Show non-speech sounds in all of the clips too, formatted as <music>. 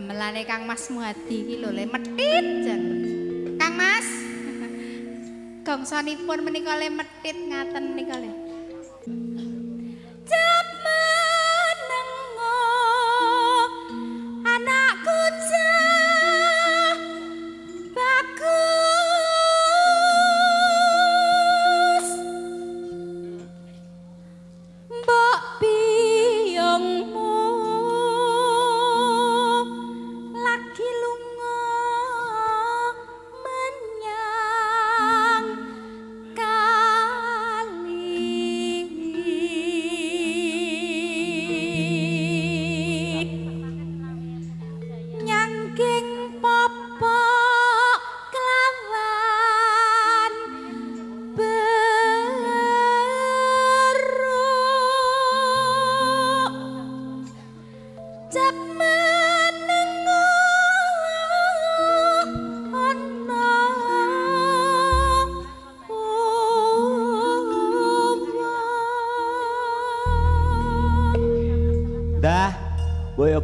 gamelane Kang Mas Muadi iki lho le metit. Kang Mas. <laughs> Gongsanipun menika le metit ngaten nika le. kilung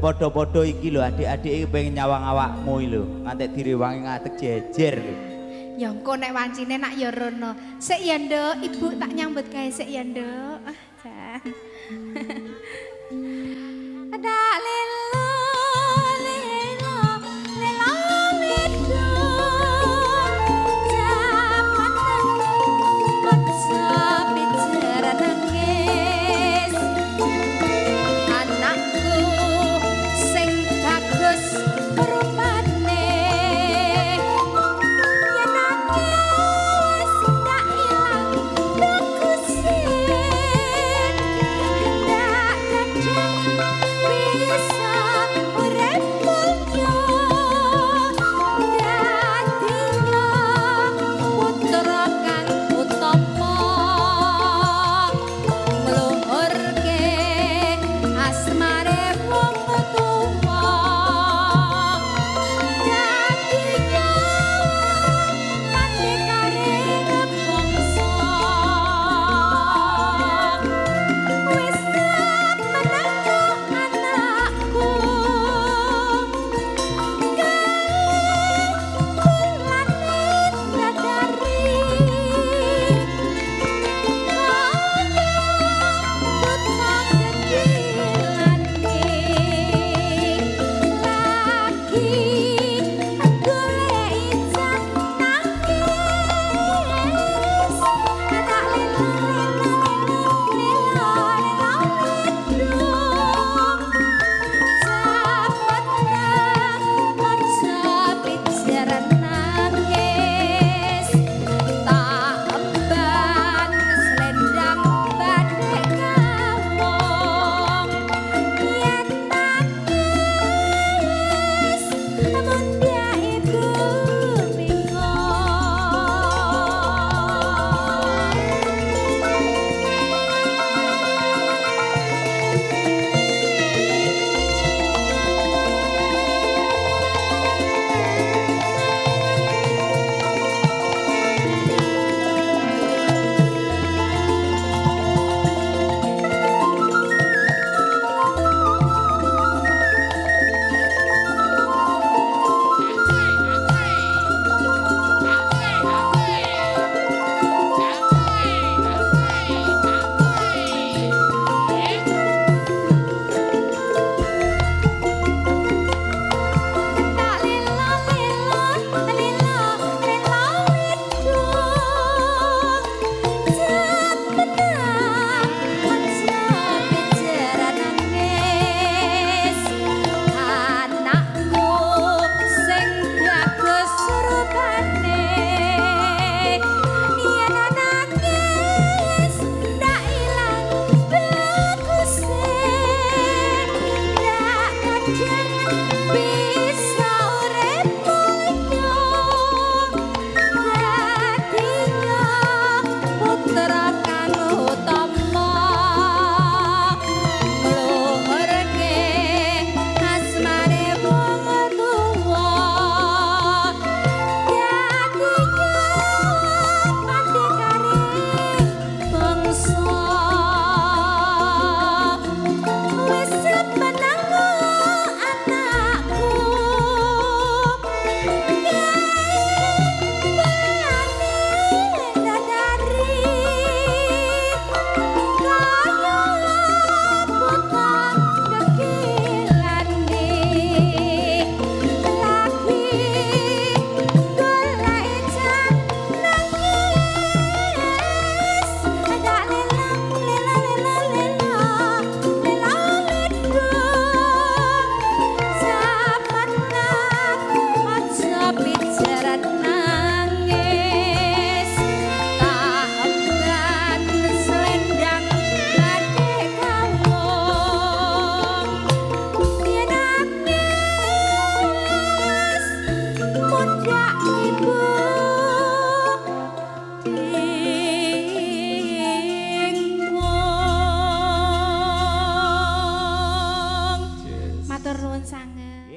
padha-padha iki lho adik-adik iki pengen nyawang awakmu lho. Ngantek direwangi ngatek jejer ya engko nek wancine nak ya rono. Sik ya nduk. Ibu tak nyambut gawe sik ya nduk. Ah <laughs> ada